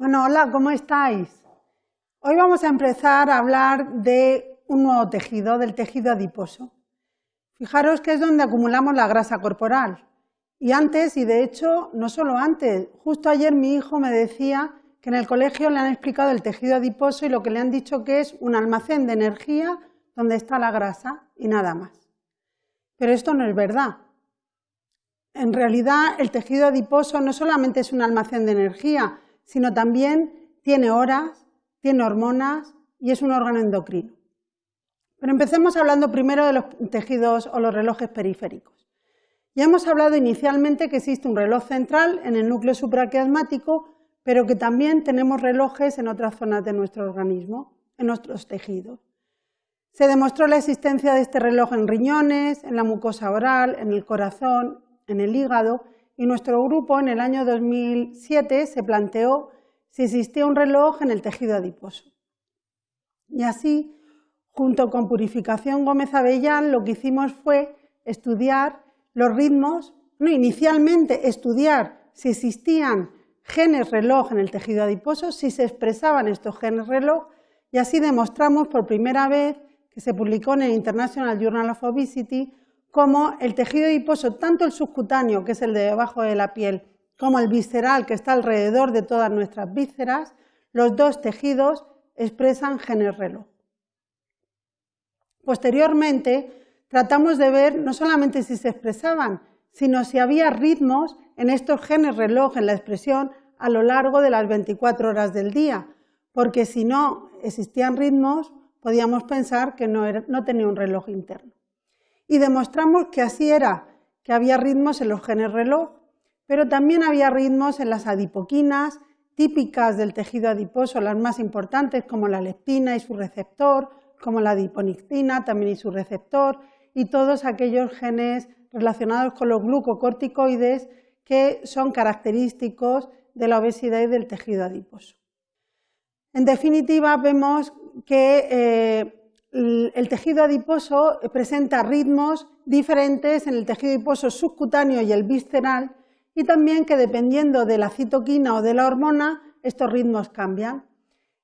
Bueno, hola, ¿cómo estáis? Hoy vamos a empezar a hablar de un nuevo tejido, del tejido adiposo. Fijaros que es donde acumulamos la grasa corporal. Y antes, y de hecho, no solo antes, justo ayer mi hijo me decía que en el colegio le han explicado el tejido adiposo y lo que le han dicho que es un almacén de energía donde está la grasa y nada más. Pero esto no es verdad. En realidad, el tejido adiposo no solamente es un almacén de energía, sino también tiene horas, tiene hormonas y es un órgano endocrino. Pero empecemos hablando primero de los tejidos o los relojes periféricos. Ya hemos hablado inicialmente que existe un reloj central en el núcleo supraquiasmático, pero que también tenemos relojes en otras zonas de nuestro organismo, en nuestros tejidos. Se demostró la existencia de este reloj en riñones, en la mucosa oral, en el corazón, en el hígado, y nuestro grupo en el año 2007 se planteó si existía un reloj en el tejido adiposo. Y así, junto con Purificación Gómez Avellán, lo que hicimos fue estudiar los ritmos, no inicialmente estudiar si existían genes reloj en el tejido adiposo, si se expresaban estos genes reloj, y así demostramos por primera vez que se publicó en el International Journal of Obesity como el tejido adiposo, tanto el subcutáneo, que es el de debajo de la piel, como el visceral, que está alrededor de todas nuestras vísceras, los dos tejidos expresan genes reloj. Posteriormente, tratamos de ver no solamente si se expresaban, sino si había ritmos en estos genes reloj en la expresión a lo largo de las 24 horas del día, porque si no existían ritmos, podíamos pensar que no, no tenía un reloj interno y demostramos que así era, que había ritmos en los genes reloj, pero también había ritmos en las adipoquinas típicas del tejido adiposo, las más importantes como la leptina y su receptor, como la adiponectina también y su receptor, y todos aquellos genes relacionados con los glucocorticoides que son característicos de la obesidad y del tejido adiposo. En definitiva, vemos que eh, el tejido adiposo presenta ritmos diferentes en el tejido adiposo subcutáneo y el visceral y también que dependiendo de la citoquina o de la hormona, estos ritmos cambian.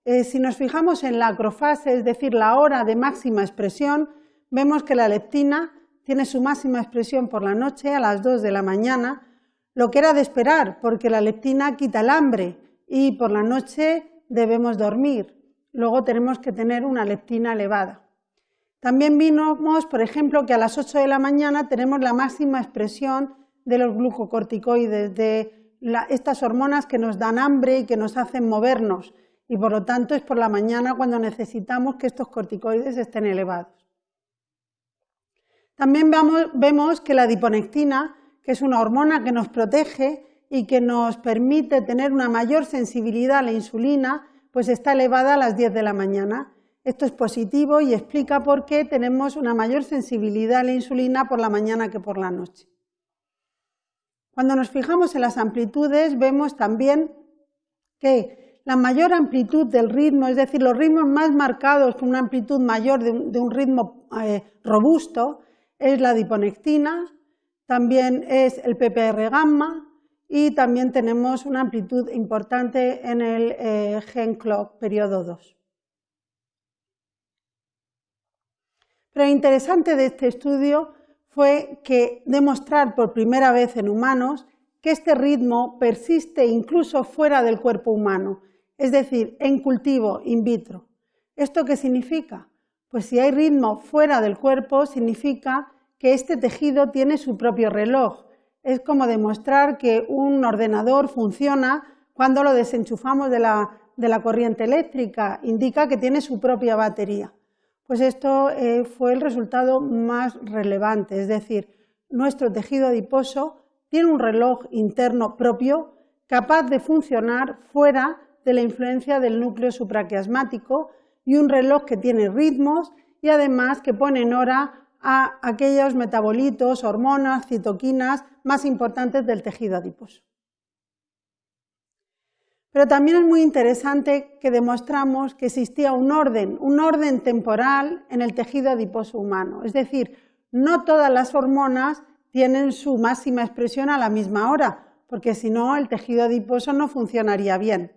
Eh, si nos fijamos en la acrofase, es decir, la hora de máxima expresión, vemos que la leptina tiene su máxima expresión por la noche a las 2 de la mañana, lo que era de esperar, porque la leptina quita el hambre y por la noche debemos dormir luego tenemos que tener una leptina elevada. También vimos, por ejemplo, que a las 8 de la mañana tenemos la máxima expresión de los glucocorticoides, de estas hormonas que nos dan hambre y que nos hacen movernos, y por lo tanto es por la mañana cuando necesitamos que estos corticoides estén elevados. También vemos que la adiponectina, que es una hormona que nos protege y que nos permite tener una mayor sensibilidad a la insulina, pues está elevada a las 10 de la mañana. Esto es positivo y explica por qué tenemos una mayor sensibilidad a la insulina por la mañana que por la noche. Cuando nos fijamos en las amplitudes, vemos también que la mayor amplitud del ritmo, es decir, los ritmos más marcados con una amplitud mayor de un, ritmo eh, robusto, es la diponectina, también es el PPR gamma, y también tenemos una amplitud importante en el eh, gen clock periodo 2. Pero lo interesante de este estudio fue que demostrar por primera vez en humanos que este ritmo persiste incluso fuera del cuerpo humano, es decir, en cultivo in vitro. ¿Esto qué significa? Pues si hay ritmo fuera del cuerpo, significa que este tejido tiene su propio reloj, es como demostrar que un ordenador funciona cuando lo desenchufamos de la, corriente eléctrica, indica que tiene su propia batería. Pues esto eh, fue el resultado más relevante, es decir, nuestro tejido adiposo tiene un reloj interno propio capaz de funcionar fuera de la influencia del núcleo supraquiasmático y un reloj que tiene ritmos y además que pone en hora a aquellos metabolitos, hormonas, citoquinas más importantes del tejido adiposo. Pero también es muy interesante que demostramos que existía un orden, un orden temporal en el tejido adiposo humano. Es decir, no todas las hormonas tienen su máxima expresión a la misma hora, porque si no el tejido adiposo no funcionaría bien.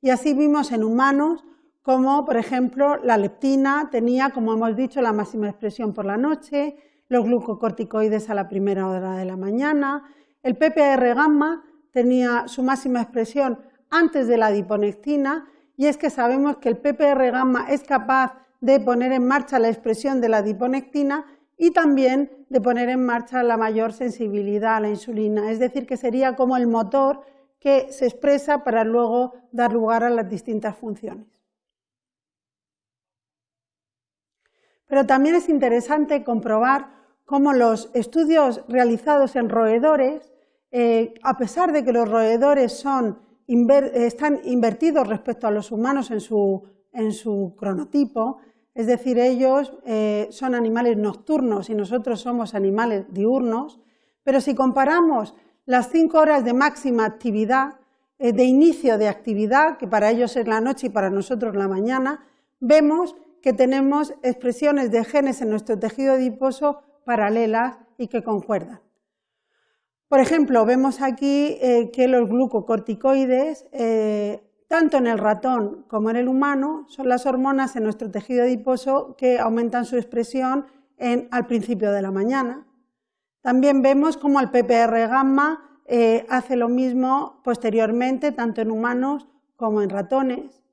Y así vimos en humanos como, por ejemplo, la leptina tenía, como hemos dicho, la máxima expresión por la noche, los glucocorticoides a la primera hora de la mañana, el PPR gamma tenía su máxima expresión antes de la adiponectina y es que sabemos que el PPR gamma es capaz de poner en marcha la expresión de la adiponectina y también de poner en marcha la mayor sensibilidad a la insulina, es decir, que sería como el motor que se expresa para luego dar lugar a las distintas funciones. Pero también es interesante comprobar cómo los estudios realizados en roedores, eh, a pesar de que los roedores están invertidos respecto a los humanos en su, cronotipo, es decir, ellos eh, son animales nocturnos y nosotros somos animales diurnos, pero si comparamos las cinco horas de máxima actividad, eh, de inicio de actividad, que para ellos es la noche y para nosotros la mañana, vemos que tenemos expresiones de genes en nuestro tejido adiposo paralelas y que concuerdan. Por ejemplo, vemos aquí eh, que los glucocorticoides, eh, tanto en el ratón como en el humano, son las hormonas en nuestro tejido adiposo que aumentan su expresión al principio de la mañana. También vemos cómo el PPR gamma eh, hace lo mismo posteriormente, tanto en humanos como en ratones.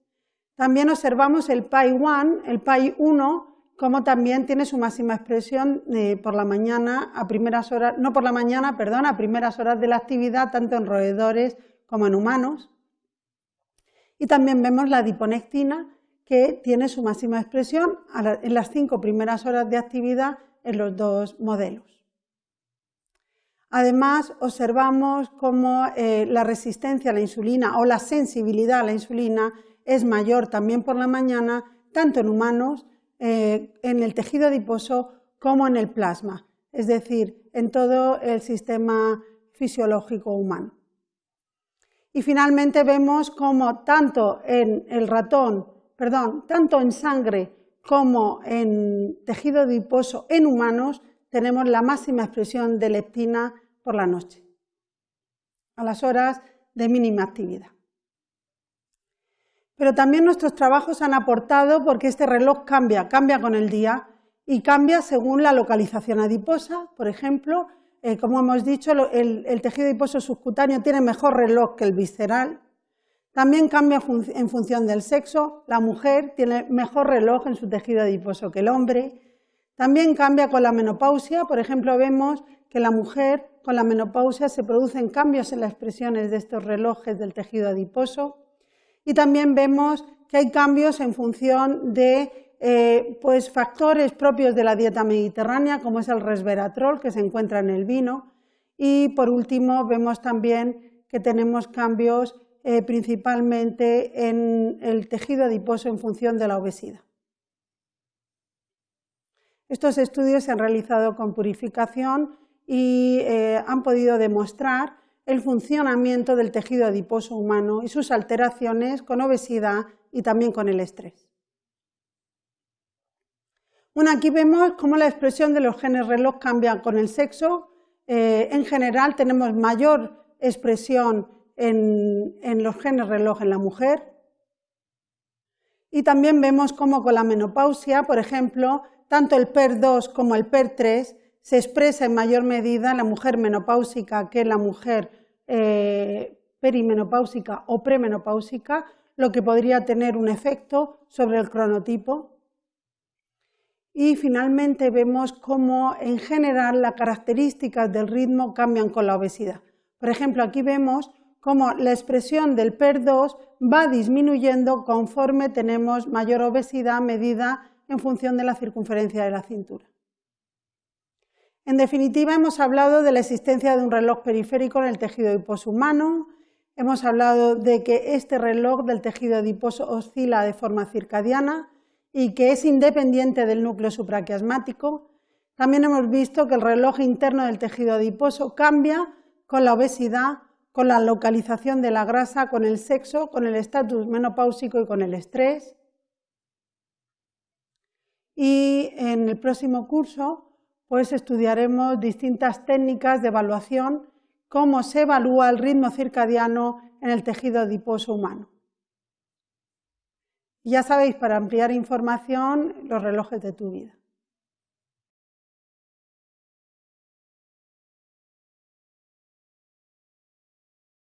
También observamos el PAI-1, el PAI-1, como también tiene su máxima expresión eh, por la mañana, a primeras horas, no por la mañana, perdón, a primeras horas de la actividad, tanto en roedores como en humanos. Y también vemos la diponectina, que tiene su máxima expresión en las cinco primeras horas de actividad en los dos modelos. Además, observamos cómo eh, la resistencia a la insulina o la sensibilidad a la insulina es mayor también por la mañana, tanto en humanos, eh, en el tejido adiposo, como en el plasma, es decir, en todo el sistema fisiológico humano. Y finalmente vemos cómo tanto en el ratón, perdón, tanto en sangre como en tejido adiposo en humanos, tenemos la máxima expresión de leptina por la noche, a las horas de mínima actividad. Pero también nuestros trabajos han aportado porque este reloj cambia, cambia con el día y cambia según la localización adiposa. Por ejemplo, eh, como hemos dicho, el, tejido adiposo subcutáneo tiene mejor reloj que el visceral. También cambia en función del sexo. La mujer tiene mejor reloj en su tejido adiposo que el hombre. También cambia con la menopausia. Por ejemplo, vemos que la mujer con la menopausia se producen cambios en las expresiones de estos relojes del tejido adiposo y también vemos que hay cambios en función de eh, pues, factores propios de la dieta mediterránea, como es el resveratrol que se encuentra en el vino. Y por último, vemos también que tenemos cambios eh, principalmente en el tejido adiposo en función de la obesidad. Estos estudios se han realizado con purificación y eh, han podido demostrar el funcionamiento del tejido adiposo humano y sus alteraciones con obesidad y también con el estrés. Bueno, aquí vemos cómo la expresión de los genes reloj cambia con el sexo. Eh, en general tenemos mayor expresión en, en los genes reloj en la mujer. Y también vemos cómo con la menopausia, por ejemplo, tanto el PER2 como el PER3 se expresa en mayor medida la mujer menopáusica que la mujer eh, perimenopáusica o premenopáusica, lo que podría tener un efecto sobre el cronotipo. Y finalmente vemos cómo en general las características del ritmo cambian con la obesidad. Por ejemplo, aquí vemos cómo la expresión del PER2 va disminuyendo conforme tenemos mayor obesidad medida en función de la circunferencia de la cintura. En definitiva, hemos hablado de la existencia de un reloj periférico en el tejido adiposo humano, hemos hablado de que este reloj del tejido adiposo oscila de forma circadiana y que es independiente del núcleo supraquiasmático. También hemos visto que el reloj interno del tejido adiposo cambia con la obesidad, con la localización de la grasa, con el sexo, con el estatus menopáusico y con el estrés. Y en el próximo curso pues estudiaremos distintas técnicas de evaluación, cómo se evalúa el ritmo circadiano en el tejido adiposo humano. Ya sabéis, para ampliar información, los relojes de tu vida.